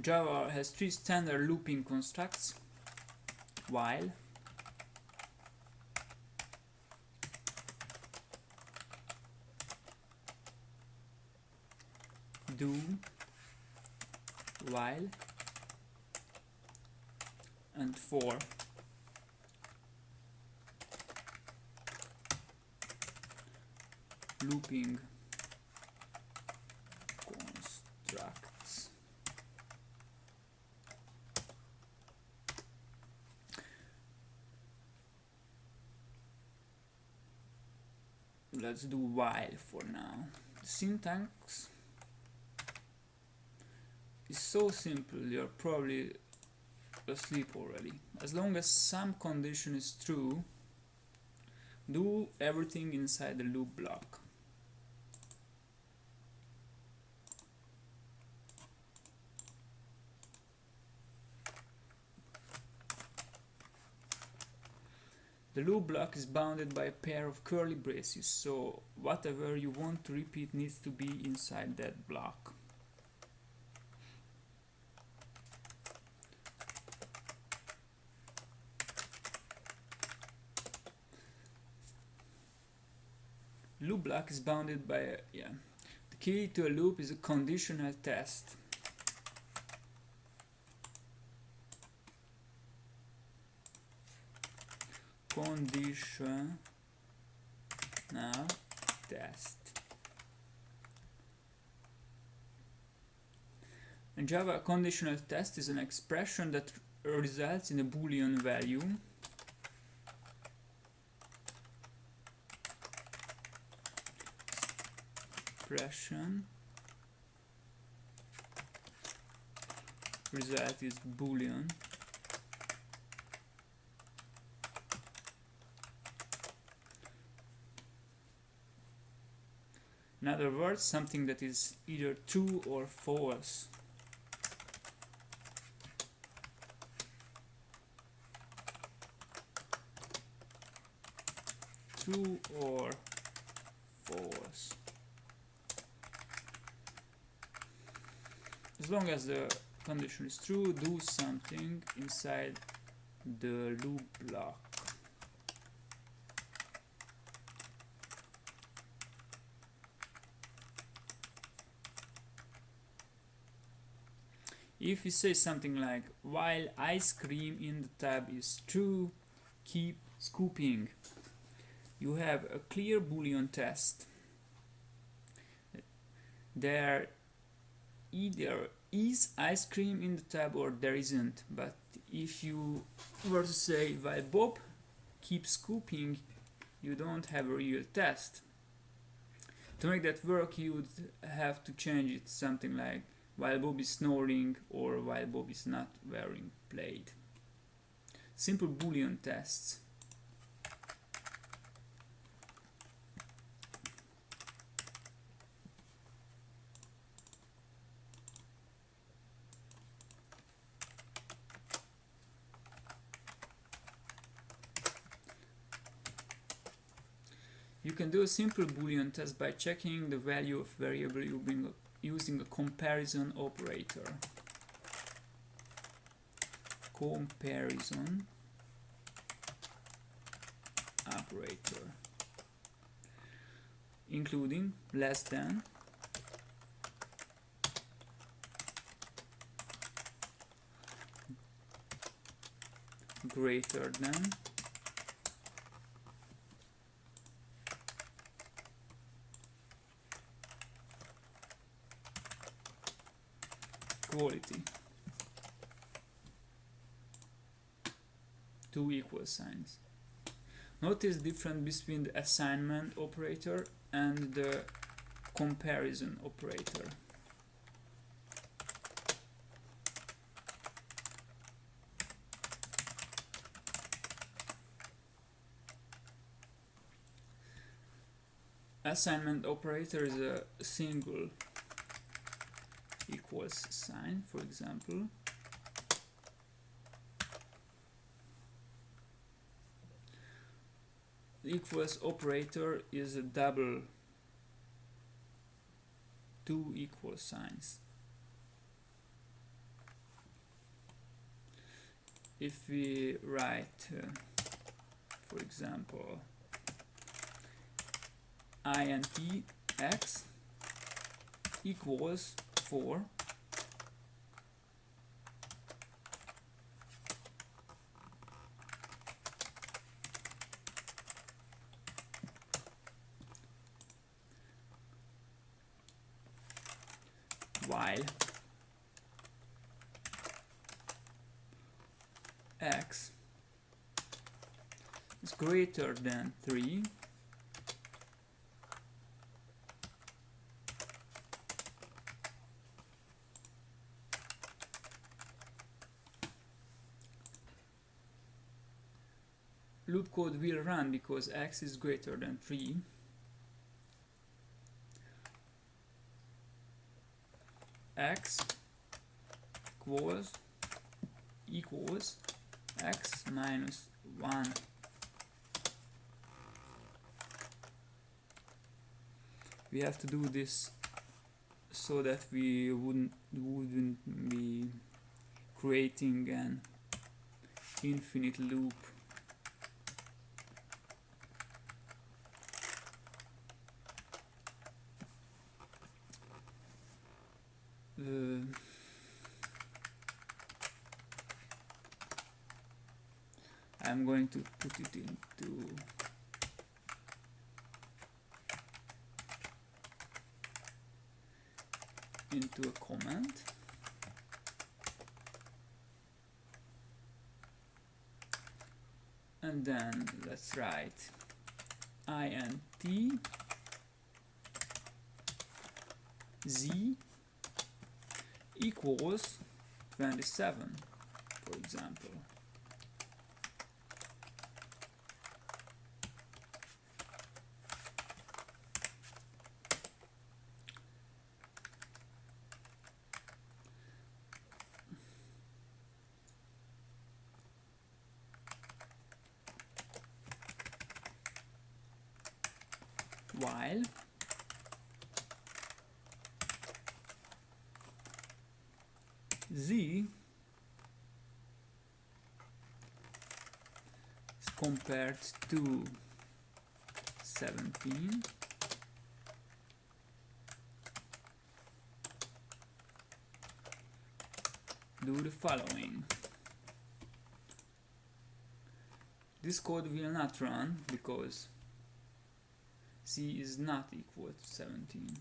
Java has three standard looping constructs while do while and for. Looping constructs let's do while for now. Syntax. Is so simple you're probably asleep already. As long as some condition is true do everything inside the loop block The loop block is bounded by a pair of curly braces, so whatever you want to repeat needs to be inside that block. Loop block is bounded by a, yeah. The key to a loop is a conditional test. Condition now test. In Java conditional test is an expression that results in a boolean value. Expression result is boolean In other words, something that is either true or false. True or false. As long as the condition is true, do something inside the loop block. If we say something like while ice cream in the tub is true keep scooping. You have a clear boolean test. There either is ice cream in the tub or there isn't but if you were to say while Bob keeps scooping you don't have a real test. To make that work you would have to change it something like while Bob is snoring or while Bob is not wearing plaid. Simple boolean tests. You can do a simple boolean test by checking the value of variable you bring using a comparison operator. Comparison operator including less than greater than quality. Two equal signs. Notice difference between the assignment operator and the comparison operator. Assignment operator is a single equals sign, for example. The equals operator is a double two equal signs. if we write uh, for example int x equals 4 while. X is greater than 3 loop code will run because x is greater than 3 x equals equals x minus 1 we have to do this so that we wouldn't wouldn't be creating an infinite loop uh, I'm going to put it into into a comment and then let's write int z equals 27 for example. While z is compared to 17 do the following. This code will not run because z is not equal to 17